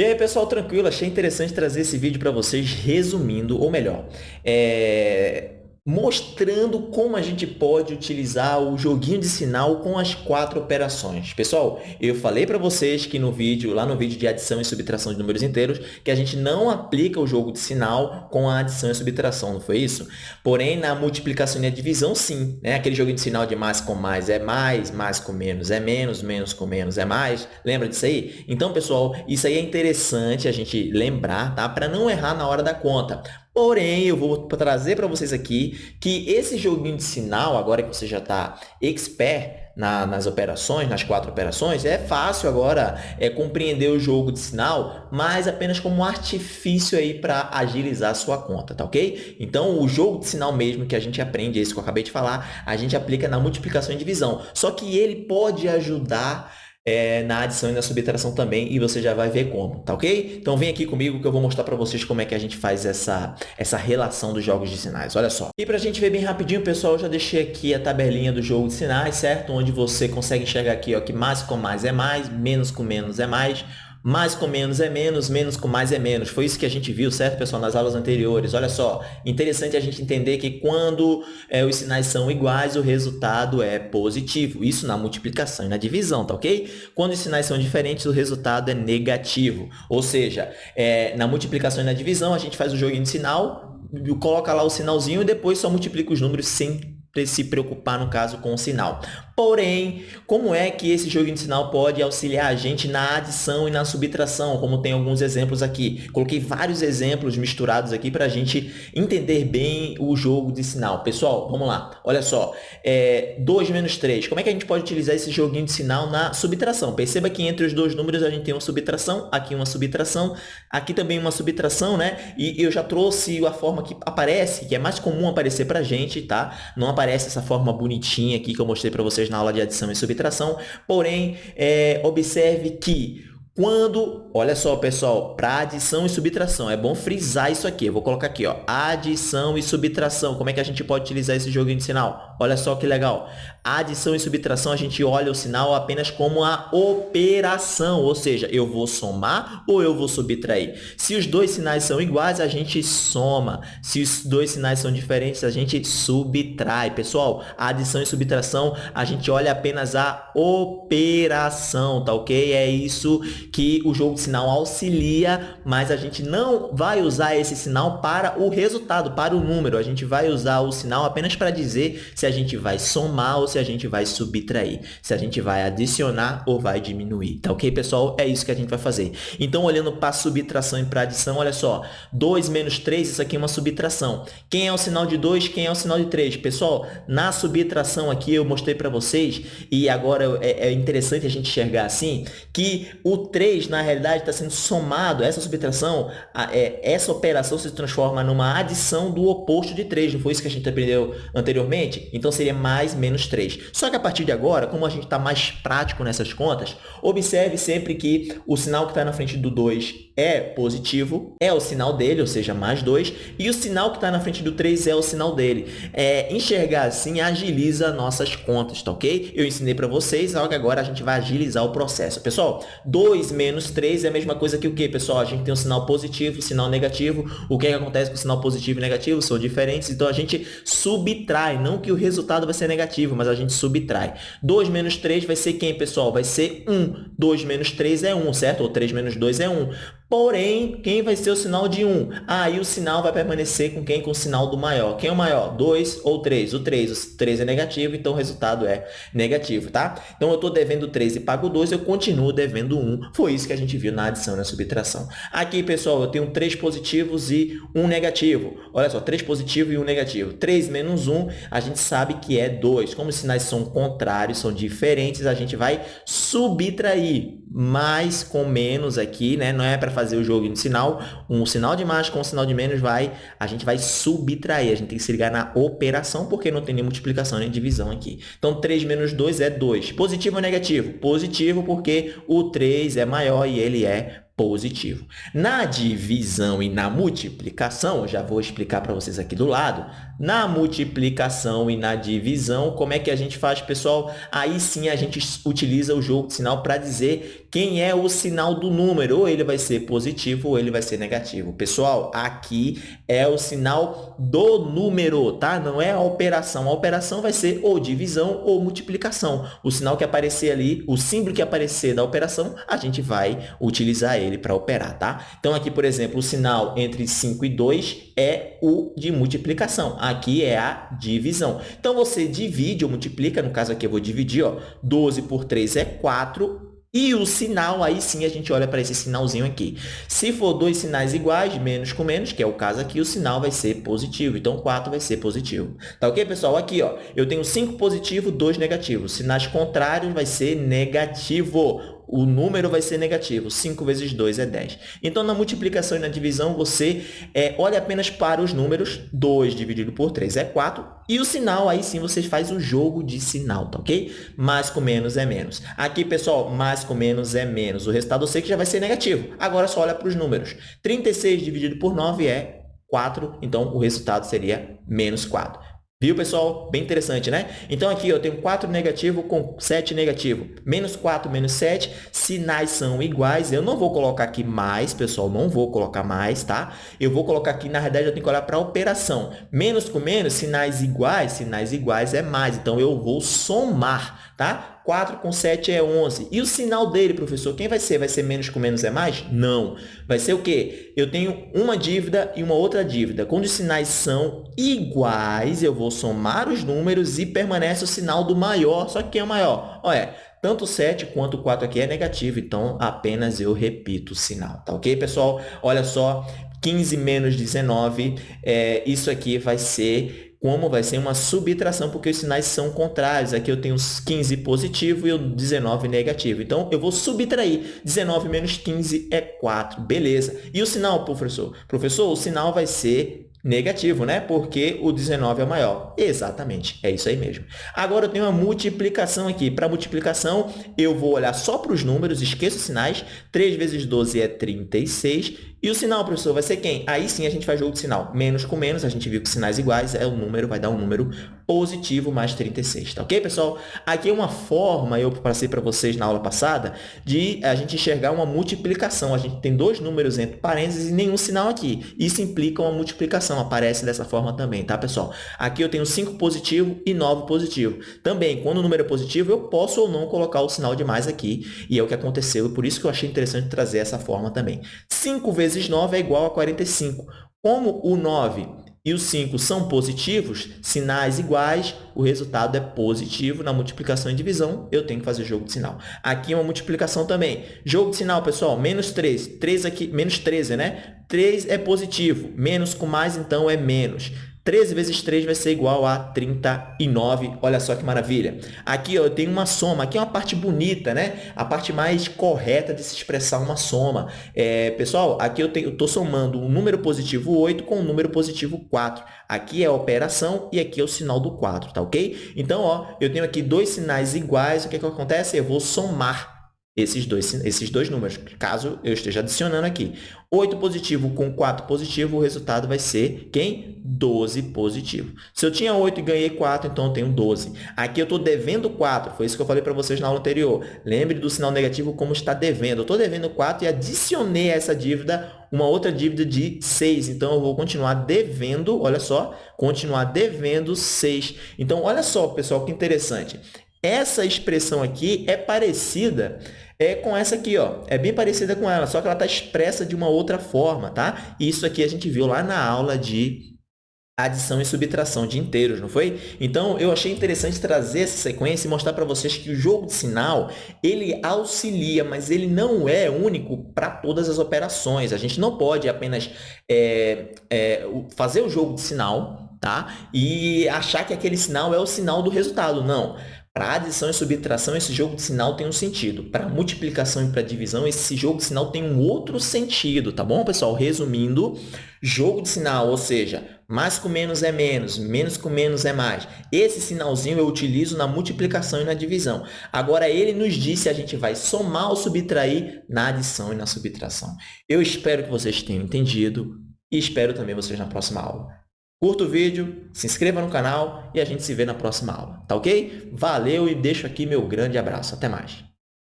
E aí, pessoal, tranquilo? Achei interessante trazer esse vídeo para vocês resumindo, ou melhor, é mostrando como a gente pode utilizar o joguinho de sinal com as quatro operações. Pessoal, eu falei para vocês que no vídeo, lá no vídeo de adição e subtração de números inteiros, que a gente não aplica o jogo de sinal com a adição e subtração, não foi isso? Porém, na multiplicação e na divisão, sim. Né? Aquele joguinho de sinal de mais com mais é mais, mais com menos é menos, menos com menos é mais. Lembra disso aí? Então, pessoal, isso aí é interessante a gente lembrar, tá? Para não errar na hora da conta. Porém, eu vou trazer para vocês aqui que esse joguinho de sinal, agora que você já está expert na, nas operações, nas quatro operações, é fácil agora é, compreender o jogo de sinal, mas apenas como um artifício aí para agilizar a sua conta, tá ok? Então, o jogo de sinal mesmo que a gente aprende, esse que eu acabei de falar, a gente aplica na multiplicação e divisão. Só que ele pode ajudar é, na adição e na subtração também, e você já vai ver como, tá ok? Então vem aqui comigo que eu vou mostrar para vocês como é que a gente faz essa, essa relação dos jogos de sinais, olha só. E para a gente ver bem rapidinho, pessoal, eu já deixei aqui a tabelinha do jogo de sinais, certo? Onde você consegue enxergar aqui ó, que mais com mais é mais, menos com menos é mais, mais com menos é menos, menos com mais é menos. Foi isso que a gente viu, certo, pessoal, nas aulas anteriores. Olha só, interessante a gente entender que quando é, os sinais são iguais, o resultado é positivo. Isso na multiplicação e na divisão, tá ok? Quando os sinais são diferentes, o resultado é negativo. Ou seja, é, na multiplicação e na divisão, a gente faz o joguinho de sinal, coloca lá o sinalzinho e depois só multiplica os números sem se preocupar, no caso, com o sinal. Porém, como é que esse joguinho de sinal pode auxiliar a gente na adição e na subtração, como tem alguns exemplos aqui? Coloquei vários exemplos misturados aqui para a gente entender bem o jogo de sinal. Pessoal, vamos lá. Olha só, é, 2 menos 3. Como é que a gente pode utilizar esse joguinho de sinal na subtração? Perceba que entre os dois números a gente tem uma subtração, aqui uma subtração, aqui também uma subtração, né? E eu já trouxe a forma que aparece, que é mais comum aparecer para a gente, tá? Não aparece essa forma bonitinha aqui que eu mostrei para vocês na aula de adição e subtração, porém, é, observe que quando, olha só, pessoal, para adição e subtração, é bom frisar isso aqui. Eu vou colocar aqui, ó, adição e subtração. Como é que a gente pode utilizar esse joguinho de sinal? Olha só que legal. Adição e subtração, a gente olha o sinal apenas como a operação, ou seja, eu vou somar ou eu vou subtrair. Se os dois sinais são iguais, a gente soma. Se os dois sinais são diferentes, a gente subtrai. Pessoal, adição e subtração, a gente olha apenas a operação, tá ok? É isso que o jogo de sinal auxilia, mas a gente não vai usar esse sinal para o resultado, para o número. A gente vai usar o sinal apenas para dizer se a gente vai somar ou se a gente vai subtrair, se a gente vai adicionar ou vai diminuir. Tá ok, pessoal? É isso que a gente vai fazer. Então, olhando para subtração e para adição, olha só. 2 menos 3, isso aqui é uma subtração. Quem é o sinal de 2, quem é o sinal de 3? Pessoal, na subtração aqui eu mostrei para vocês, e agora é, é interessante a gente enxergar assim, que o 3, na realidade, está sendo somado, essa subtração, a, é, essa operação se transforma numa adição do oposto de 3, não foi isso que a gente aprendeu anteriormente? Então, seria mais menos 3. Só que a partir de agora, como a gente está mais prático nessas contas, observe sempre que o sinal que está na frente do 2 é positivo, é o sinal dele, ou seja, mais 2, e o sinal que está na frente do 3 é o sinal dele. É, enxergar assim agiliza nossas contas, tá ok? Eu ensinei para vocês, que agora a gente vai agilizar o processo. Pessoal, 2 menos 3 é a mesma coisa que o quê, pessoal? A gente tem um sinal positivo, sinal negativo. O que, é que acontece com o sinal positivo e negativo? São diferentes, então a gente subtrai, não que o resultado vai ser negativo, mas a gente subtrai. 2 menos 3 vai ser quem, pessoal? Vai ser 1. 2 menos 3 é 1, certo? Ou 3 menos 2 é 1. Porém, quem vai ser o sinal de 1? Aí ah, o sinal vai permanecer com quem? Com o sinal do maior. Quem é o maior? 2 ou 3? O 3. O 3 é negativo, então o resultado é negativo, tá? Então, eu estou devendo 3 e pago 2, eu continuo devendo 1. Foi isso que a gente viu na adição e na subtração. Aqui, pessoal, eu tenho 3 positivos e 1 negativo. Olha só, 3 positivo e 1 negativo. 3 menos 1, a gente sabe que é 2. Como os sinais são contrários, são diferentes, a gente vai subtrair mais com menos aqui, né? Não é para fazer o jogo de sinal, um sinal de mais com um sinal de menos vai, a gente vai subtrair, a gente tem que se ligar na operação, porque não tem nem multiplicação nem divisão aqui. Então, 3 menos 2 é 2. Positivo ou negativo? Positivo porque o 3 é maior e ele é positivo. Na divisão e na multiplicação, já vou explicar para vocês aqui do lado, na multiplicação e na divisão, como é que a gente faz, pessoal? Aí sim a gente utiliza o jogo de sinal para dizer quem é o sinal do número, ou ele vai ser positivo ou ele vai ser negativo. Pessoal, aqui é o sinal do número, tá? Não é a operação. A operação vai ser ou divisão ou multiplicação. O sinal que aparecer ali, o símbolo que aparecer da operação, a gente vai utilizar ele ele para operar, tá? Então, aqui, por exemplo, o sinal entre 5 e 2 é o de multiplicação. Aqui é a divisão. Então, você divide ou multiplica, no caso aqui eu vou dividir, ó, 12 por 3 é 4, e o sinal, aí sim a gente olha para esse sinalzinho aqui. Se for dois sinais iguais, menos com menos, que é o caso aqui, o sinal vai ser positivo. Então, 4 vai ser positivo. Tá ok, pessoal? Aqui, ó, eu tenho 5 positivo, 2 negativo. Sinais contrários vai ser negativo o número vai ser negativo. 5 vezes 2 é 10. Então, na multiplicação e na divisão, você é, olha apenas para os números. 2 dividido por 3 é 4. E o sinal, aí sim, você faz o jogo de sinal, tá ok? Mais com menos é menos. Aqui, pessoal, mais com menos é menos. O resultado eu sei que já vai ser negativo. Agora, só olha para os números. 36 dividido por 9 é 4, então o resultado seria menos 4. Viu, pessoal? Bem interessante, né? Então, aqui eu tenho 4 negativo com 7 negativo. Menos 4, menos 7. Sinais são iguais. Eu não vou colocar aqui mais, pessoal. Não vou colocar mais, tá? Eu vou colocar aqui, na verdade, eu tenho que olhar para a operação. Menos com menos, sinais iguais. Sinais iguais é mais. Então, eu vou somar, tá? 4 com 7 é 11. E o sinal dele, professor, quem vai ser? Vai ser menos com menos é mais? Não. Vai ser o quê? Eu tenho uma dívida e uma outra dívida. Quando os sinais são iguais, eu vou somar os números e permanece o sinal do maior. Só que quem é o maior? Olha, tanto 7 quanto 4 aqui é negativo, então apenas eu repito o sinal. Tá ok, pessoal? Olha só, 15 menos 19, é, isso aqui vai ser como vai ser uma subtração, porque os sinais são contrários. Aqui eu tenho 15 positivo e o 19 negativo. Então, eu vou subtrair. 19 menos 15 é 4. Beleza. E o sinal, professor? Professor, o sinal vai ser negativo, né? Porque o 19 é maior. Exatamente, é isso aí mesmo. Agora, eu tenho uma multiplicação aqui. Para multiplicação, eu vou olhar só para os números, esqueço os sinais. 3 vezes 12 é 36 e o sinal, professor, vai ser quem? Aí sim a gente faz jogo de sinal. Menos com menos, a gente viu que sinais iguais é o número, vai dar um número positivo mais 36, tá ok, pessoal? Aqui é uma forma, eu passei para vocês na aula passada, de a gente enxergar uma multiplicação. A gente tem dois números entre parênteses e nenhum sinal aqui. Isso implica uma multiplicação, aparece dessa forma também, tá, pessoal? Aqui eu tenho 5 positivo e 9 positivo. Também, quando o número é positivo, eu posso ou não colocar o sinal de mais aqui, e é o que aconteceu, por isso que eu achei interessante trazer essa forma também. 5 vezes vezes 9 é igual a 45. Como o 9 e o 5 são positivos, sinais iguais, o resultado é positivo. Na multiplicação e divisão, eu tenho que fazer jogo de sinal. Aqui é uma multiplicação também. Jogo de sinal, pessoal, menos 3. 3 aqui, menos 13, né? 3 é positivo. Menos com mais, então, é menos. 13 vezes 3 vai ser igual a 39. Olha só que maravilha. Aqui ó, eu tenho uma soma. Aqui é uma parte bonita, né? A parte mais correta de se expressar uma soma. É, pessoal, aqui eu estou somando um número positivo 8 com um número positivo 4. Aqui é a operação e aqui é o sinal do 4, tá ok? Então, ó, eu tenho aqui dois sinais iguais. O que, é que acontece? Eu vou somar esses dois, esses dois números, caso eu esteja adicionando aqui. 8 positivo com 4 positivo, o resultado vai ser quem? 12 positivo. Se eu tinha 8 e ganhei 4, então eu tenho 12. Aqui eu estou devendo 4, foi isso que eu falei para vocês na aula anterior. Lembre do sinal negativo como está devendo. Eu estou devendo 4 e adicionei a essa dívida uma outra dívida de 6. Então, eu vou continuar devendo, olha só, continuar devendo 6. Então, olha só, pessoal, que interessante. Essa expressão aqui é parecida é com essa aqui, ó. É bem parecida com ela, só que ela está expressa de uma outra forma, tá? Isso aqui a gente viu lá na aula de adição e subtração de inteiros, não foi? Então, eu achei interessante trazer essa sequência e mostrar para vocês que o jogo de sinal, ele auxilia, mas ele não é único para todas as operações. A gente não pode apenas é, é, fazer o jogo de sinal tá? e achar que aquele sinal é o sinal do resultado. Não. Para adição e subtração, esse jogo de sinal tem um sentido. Para multiplicação e para divisão, esse jogo de sinal tem um outro sentido, tá bom, pessoal? Resumindo, jogo de sinal, ou seja, mais com menos é menos, menos com menos é mais. Esse sinalzinho eu utilizo na multiplicação e na divisão. Agora, ele nos diz se a gente vai somar ou subtrair na adição e na subtração. Eu espero que vocês tenham entendido e espero também vocês na próxima aula. Curta o vídeo, se inscreva no canal e a gente se vê na próxima aula, tá ok? Valeu e deixo aqui meu grande abraço. Até mais!